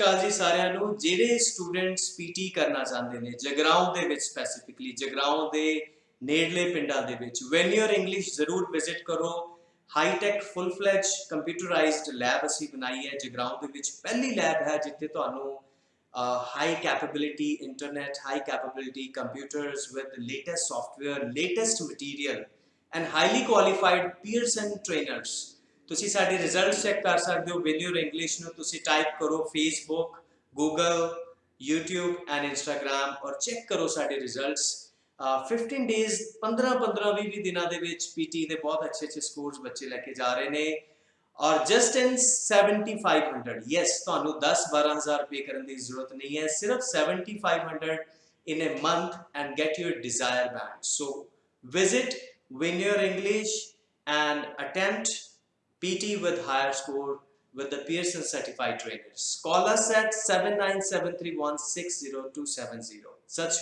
ਅਕਾਲ ਜੀ ਸਾਰਿਆਂ ਨੂੰ, ਜਿਹੜੇ ਸਟੂਡੈਂਟਸ ਪੀਟੀ ਕਰਨਾ ਚਾਹੁੰਦੇ ਨੇ, ਜਗਰਾਉਂ ਦੇ ਵਿੱਚ ਸਪੈਸੀਫਿਕਲੀ ਜਗਰਾਉਂ ਦੇ ਨੇੜਲੇ ਪਿੰਡਾਂ ਦੇ ਵਿੱਚ ਵੈਨ ਯੂਰ ਇੰਗਲਿਸ਼ ਜ਼ਰੂਰ ਵਿਜ਼ਿਟ ਕਰੋ। High full fledged computerised lab ਅਸੀਂ ਬਣਾਈ ਹੈ, ਜਗਰਾਉਂ ਦੇ ਵਿੱਚ ਪਹਿਲੀ ਲੈਬ ਹੈ ਜਿੱਥੇ ਤੁਹਾਨੂੰ high capability internet high capability computers with latest software latest material and highly qualified peers and trainers ਤੁਸੀਂ ਸਾਡੇ ਰਿਜ਼ਲਟਸ ਚੈੱਕ ਕਰ ਸਕਦੇ ਹੋ ਵੈਨਿਊਰ ਇੰਗਲਿਸ਼ ਨੂੰ ਤੁਸੀਂ ਟਾਈਪ ਕਰੋ Facebook Google YouTube and Instagram ਔਰ ਚੈੱਕ ਕਰੋ ਸਾਡੇ ਰਿਜ਼ਲਟਸ 15 ਡੇਜ਼ 15 15 20 20 ਦਿਨਾਂ ਦੇ ਵਿੱਚ ਪੀਟੀ ਦੇ ਬਹੁਤ ਅੱਛੇ ਅੱਛੇ ਸਕੋਰਸ ਬੱਚੇ ਲੈ ਕੇ ਜਾ ਰਹੇ ਨੇ। ਔਰ ਜਸਟ ਇਨ 7500 ਯੈਸ ਤੁਹਾਨੂੰ 10 12000 ਰੁਪਏ ਕਰਨ ਦੀ ਜ਼ਰੂਰਤ ਨਹੀਂ ਹੈ। ਸਿਰਫ 7500 in a month and get your desired band so, visit win your english and attempt PT with higher score with the Pearson certified trainers. Call us at 7973160270. Sat.